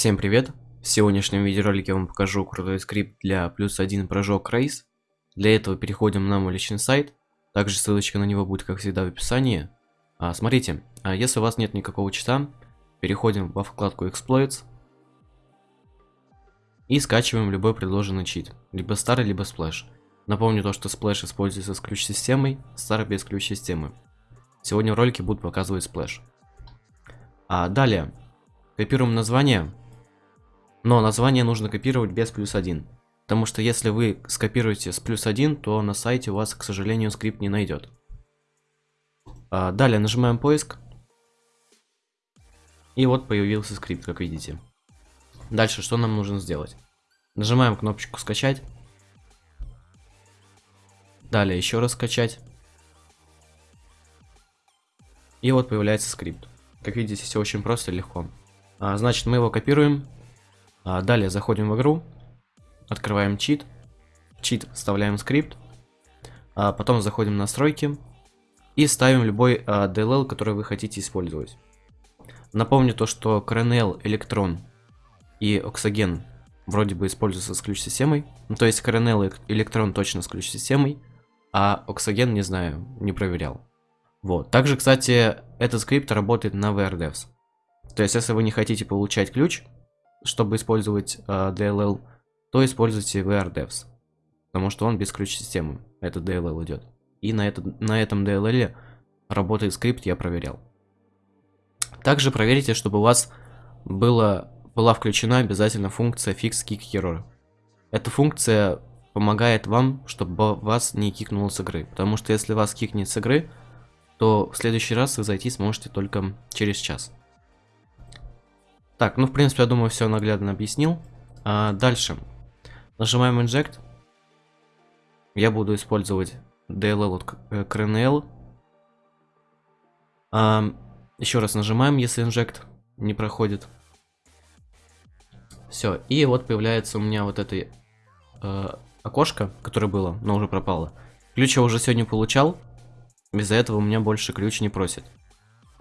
Всем привет! В сегодняшнем видеоролике я вам покажу крутой скрипт для плюс один прыжок Race. Для этого переходим на мой личный сайт. Также ссылочка на него будет, как всегда, в описании. А, смотрите, а если у вас нет никакого чита, переходим во вкладку Exploits. И скачиваем любой предложенный чит. Либо старый, либо Splash. Напомню то, что Splash используется с ключ-системой, старый без ключ-системы. Сегодня в ролике буду показывать Splash. А далее, копируем название но название нужно копировать без плюс 1. Потому что если вы скопируете с плюс 1, то на сайте у вас, к сожалению, скрипт не найдет. А, далее нажимаем поиск. И вот появился скрипт, как видите. Дальше что нам нужно сделать? Нажимаем кнопочку скачать. Далее еще раз скачать. И вот появляется скрипт. Как видите, все очень просто и легко. А, значит, мы его копируем далее заходим в игру, открываем чит, чит вставляем скрипт, а потом заходим в настройки и ставим любой а, DLL, который вы хотите использовать. Напомню то, что Coronel, Electron и Oxygen вроде бы используются с ключ-системой. Ну, то есть Coronel и Electron точно с ключ-системой, а Oxygen не знаю, не проверял. Вот. Также, кстати, этот скрипт работает на VRDevs. То есть, если вы не хотите получать ключ, чтобы использовать э, DLL, то используйте VRDevs, потому что он без ключ-системы, этот DLL идет. И на, это, на этом DLL работает скрипт, я проверял. Также проверьте, чтобы у вас было, была включена обязательно функция fix kick error. Эта функция помогает вам, чтобы вас не кикнуло с игры. Потому что если вас кикнет с игры, то в следующий раз вы зайти сможете только через час. Так, ну в принципе, я думаю, все наглядно объяснил. А, дальше. Нажимаем Inject. Я буду использовать DLL от CRNL. А, еще раз нажимаем, если Inject не проходит. Все, и вот появляется у меня вот это э, окошко, которое было, но уже пропало. Ключ я уже сегодня получал. Из-за этого у меня больше ключ не просит.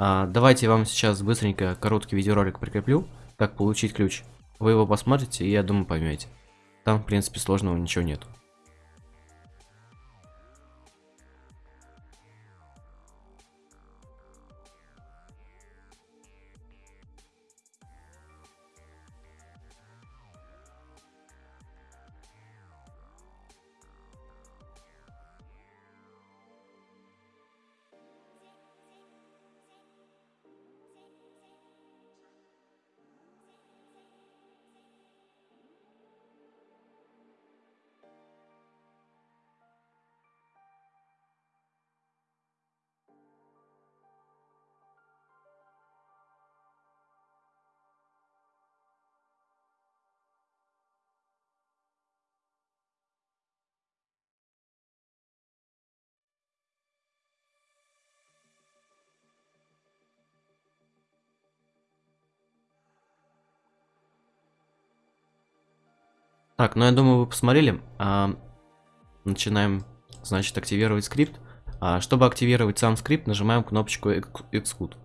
А, давайте я вам сейчас быстренько короткий видеоролик прикреплю, как получить ключ. Вы его посмотрите и я думаю поймете. Там в принципе сложного ничего нету. Так, ну я думаю, вы посмотрели. А, начинаем, значит, активировать скрипт. А, чтобы активировать сам скрипт, нажимаем кнопочку Execute.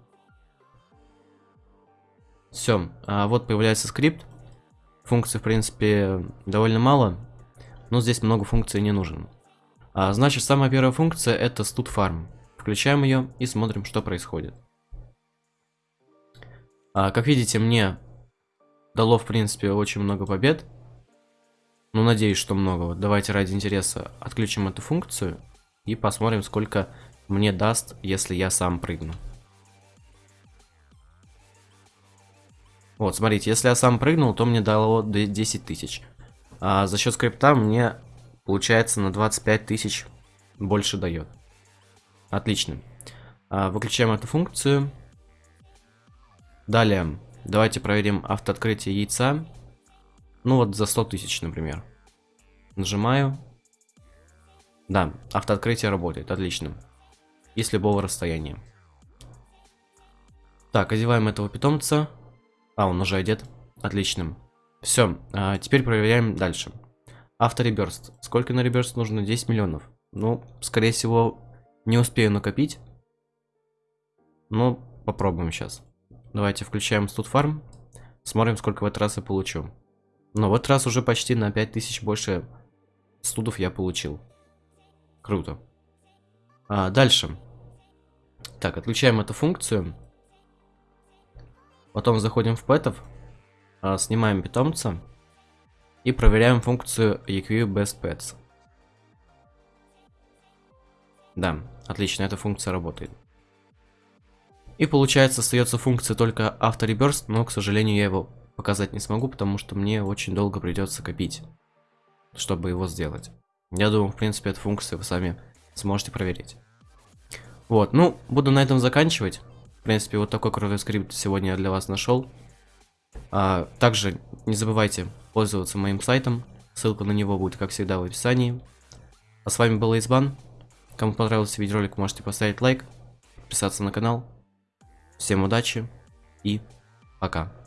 Все, а, вот появляется скрипт. Функций, в принципе, довольно мало, но здесь много функций не нужен. А, значит, самая первая функция это stud farm. Включаем ее и смотрим, что происходит. А, как видите, мне дало, в принципе, очень много побед. Ну, надеюсь, что много. Вот давайте ради интереса отключим эту функцию и посмотрим, сколько мне даст, если я сам прыгну. Вот, смотрите, если я сам прыгнул, то мне дало 10 тысяч. А за счет скрипта мне, получается, на 25 тысяч больше дает. Отлично. А, выключаем эту функцию. Далее, давайте проверим автооткрытие яйца. Ну вот за 100 тысяч, например. Нажимаю. Да, автооткрытие работает, отлично. И с любого расстояния. Так, одеваем этого питомца. А, он уже одет. Отлично. Все, а теперь проверяем дальше. Автореберст. Сколько на реберст нужно? 10 миллионов. Ну, скорее всего, не успею накопить. Но попробуем сейчас. Давайте включаем студ фарм. Смотрим, сколько в этот раз я получу. Но в этот раз уже почти на 5000 больше студов я получил. Круто. А, дальше. Так, отключаем эту функцию. Потом заходим в пэтов, а, снимаем питомца и проверяем функцию EQ Best Pets. Да, отлично, эта функция работает. И получается, остается функция только автореберст, но, к сожалению, я его показать не смогу, потому что мне очень долго придется копить, чтобы его сделать. Я думаю, в принципе, эту функцию вы сами сможете проверить. Вот, ну, буду на этом заканчивать. В принципе, вот такой крутой скрипт сегодня я для вас нашел. А, также не забывайте пользоваться моим сайтом. Ссылка на него будет, как всегда, в описании. А с вами был Избан. Кому понравился видеоролик, можете поставить лайк, подписаться на канал. Всем удачи и пока.